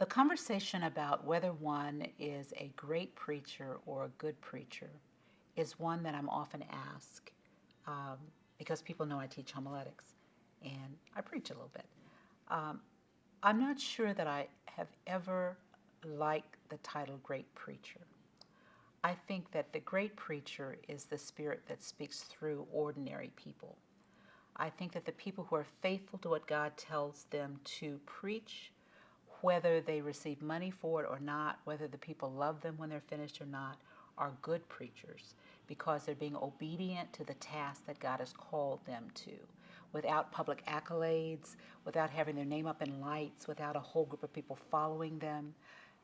The conversation about whether one is a great preacher or a good preacher is one that I'm often asked um, because people know I teach homiletics and I preach a little bit. Um, I'm not sure that I have ever liked the title great preacher. I think that the great preacher is the spirit that speaks through ordinary people. I think that the people who are faithful to what God tells them to preach, whether they receive money for it or not, whether the people love them when they're finished or not, are good preachers because they're being obedient to the task that God has called them to without public accolades, without having their name up in lights, without a whole group of people following them.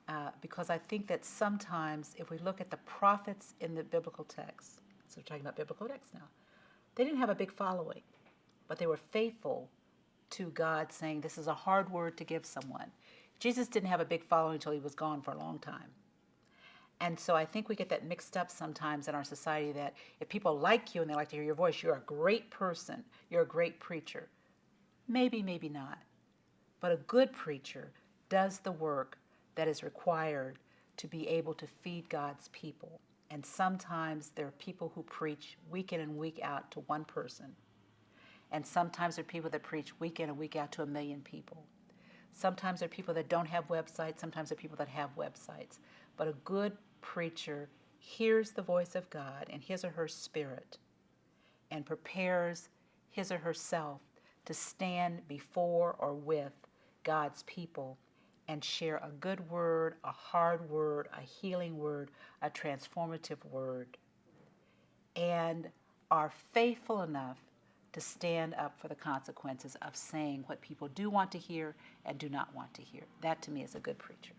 Uh, because I think that sometimes if we look at the prophets in the biblical text, so we're talking about biblical texts now, they didn't have a big following, but they were faithful to God saying, This is a hard word to give someone. Jesus didn't have a big following until he was gone for a long time. And so I think we get that mixed up sometimes in our society that if people like you and they like to hear your voice, you're a great person, you're a great preacher. Maybe, maybe not. But a good preacher does the work that is required to be able to feed God's people. And sometimes there are people who preach week in and week out to one person. And sometimes there are people that preach week in and week out to a million people. Sometimes there are people that don't have websites, sometimes there are people that have websites. But a good preacher hears the voice of God and his or her spirit and prepares his or herself to stand before or with God's people and share a good word, a hard word, a healing word, a transformative word, and are faithful enough to stand up for the consequences of saying what people do want to hear and do not want to hear. That to me is a good preacher.